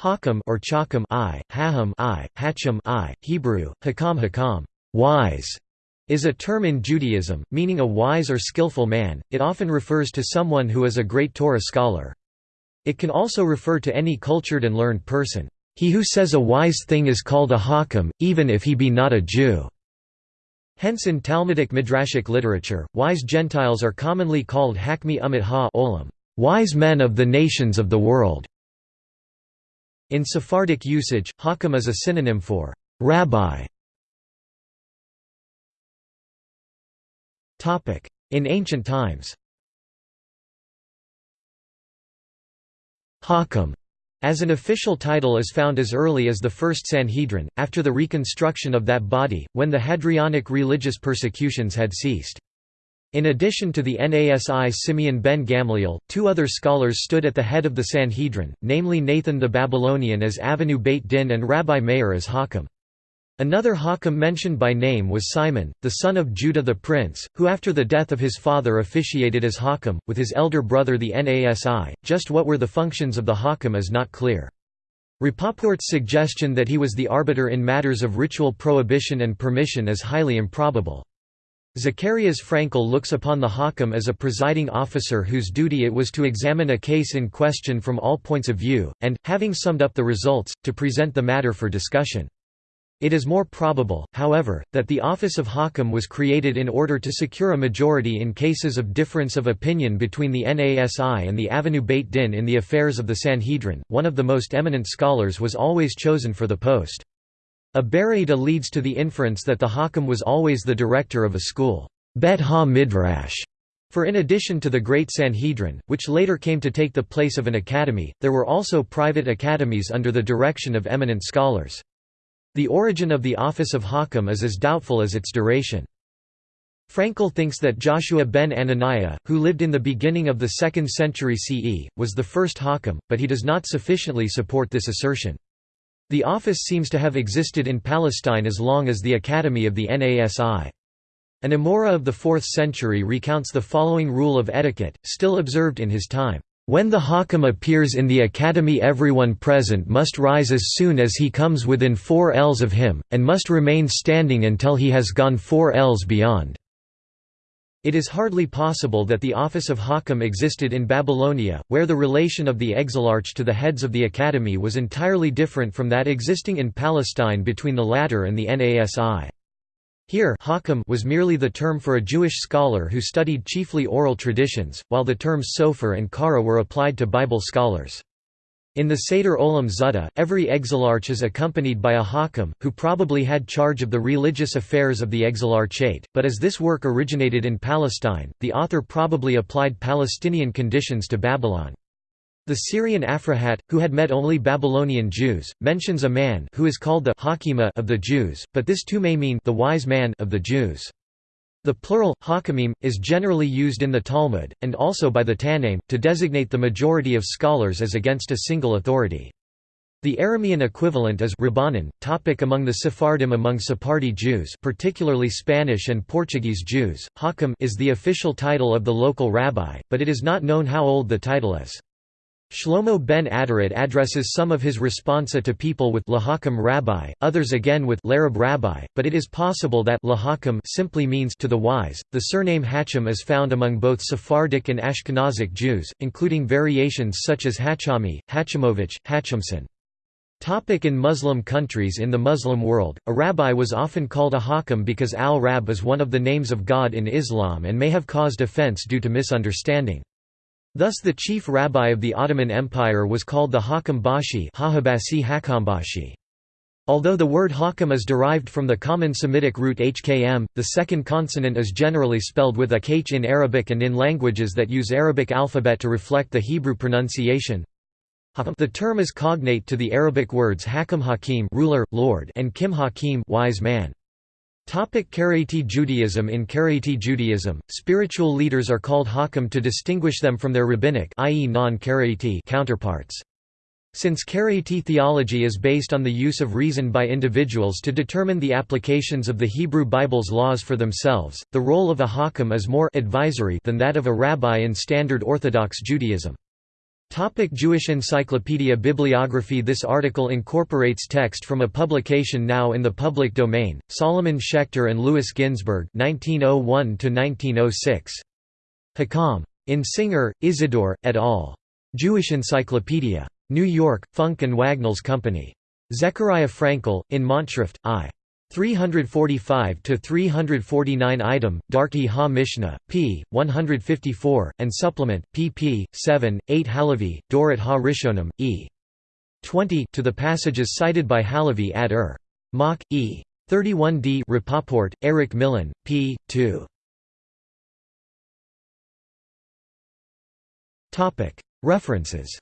Hakam or Chakam I, Haham I, Hacham I, Hebrew, Hakam Hakam, wise, is a term in Judaism, meaning a wise or skillful man. It often refers to someone who is a great Torah scholar. It can also refer to any cultured and learned person. He who says a wise thing is called a hakam, even if he be not a Jew. Hence in Talmudic midrashic literature, wise Gentiles are commonly called hakmi umit ha olam, wise men of the nations of the world. In Sephardic usage, hakam is a synonym for rabbi. In ancient times Hakam as an official title is found as early as the First Sanhedrin, after the reconstruction of that body, when the Hadrianic religious persecutions had ceased. In addition to the Nasi Simeon ben Gamliel, two other scholars stood at the head of the Sanhedrin, namely Nathan the Babylonian as Avinu Beit Din and Rabbi Meir as Hakam. Another Hakam mentioned by name was Simon, the son of Judah the prince, who after the death of his father officiated as Hakam, with his elder brother the Nasi. Just what were the functions of the Hakam is not clear. Rapoport's suggestion that he was the arbiter in matters of ritual prohibition and permission is highly improbable. Zacharias Frankel looks upon the Hakam as a presiding officer whose duty it was to examine a case in question from all points of view, and, having summed up the results, to present the matter for discussion. It is more probable, however, that the office of Hakam was created in order to secure a majority in cases of difference of opinion between the Nasi and the Avinu Beit Din in the affairs of the Sanhedrin. One of the most eminent scholars was always chosen for the post. A Baraita leads to the inference that the Hakam was always the director of a school, Bet Ha Midrash. For in addition to the Great Sanhedrin, which later came to take the place of an academy, there were also private academies under the direction of eminent scholars. The origin of the office of Hakam is as doubtful as its duration. Frankel thinks that Joshua ben Ananiah, who lived in the beginning of the 2nd century CE, was the first Hakam, but he does not sufficiently support this assertion. The office seems to have existed in Palestine as long as the Academy of the Nasi. An Amora of the 4th century recounts the following rule of etiquette, still observed in his time. When the Hakam appears in the academy everyone present must rise as soon as he comes within four ells of him, and must remain standing until he has gone four ells beyond. It is hardly possible that the office of Hakam existed in Babylonia, where the relation of the exilarch to the heads of the academy was entirely different from that existing in Palestine between the latter and the Nasi. Here Hakam was merely the term for a Jewish scholar who studied chiefly oral traditions, while the terms sofer and kara were applied to Bible scholars. In the Seder Olam Zutta, every exilarch is accompanied by a hakam, who probably had charge of the religious affairs of the exilarchate, but as this work originated in Palestine, the author probably applied Palestinian conditions to Babylon. The Syrian Aphrahat, who had met only Babylonian Jews, mentions a man who is called the Hakima of the Jews, but this too may mean the wise man of the Jews. The plural, hakamim, is generally used in the Talmud, and also by the Tannaim, to designate the majority of scholars as against a single authority. The Aramean equivalent is Rabbanan, topic among the Sephardim among Sephardi Jews particularly Spanish and Portuguese Jews, Hakam is the official title of the local rabbi, but it is not known how old the title is. Shlomo ben Aderet addresses some of his responsa to people with Lahakam Rabbi, others again with Larab Rabbi, but it is possible that Lahakam simply means to the wise. The surname Hacham is found among both Sephardic and Ashkenazic Jews, including variations such as Hachami, Hachamovich, Hachamson. Topic in Muslim countries In the Muslim world, a rabbi was often called a hakam because al-Rab is one of the names of God in Islam and may have caused offense due to misunderstanding. Thus the chief rabbi of the Ottoman Empire was called the Hakam Bashi Although the word hakam is derived from the common Semitic root hkm, the second consonant is generally spelled with a kh in Arabic and in languages that use Arabic alphabet to reflect the Hebrew pronunciation. The term is cognate to the Arabic words hakam hakim ruler, lord and kim hakim wise man. Karaite Judaism In Karaite Judaism, spiritual leaders are called hakam to distinguish them from their rabbinic i.e. counterparts. Since Karaite theology is based on the use of reason by individuals to determine the applications of the Hebrew Bible's laws for themselves, the role of a hakam is more advisory than that of a rabbi in standard Orthodox Judaism. Topic Jewish Encyclopedia Bibliography This article incorporates text from a publication now in the public domain, Solomon Schechter and Louis Ginzberg 1901–1906. Hakam. In Singer, Isidore, et al. Jewish Encyclopedia. New York, Funk and Wagnalls Company. Zechariah Frankel, in Monatsschrift, I. 345–349 item, Darkei Ha Mishnah, p. 154, and supplement, pp. 7, 8 Halavi, Dorot Ha Rishonim, e. 20 to the passages cited by Halavi ad Ur. Mach, e. 31d Rapoport, Erek Millin, p. 2. References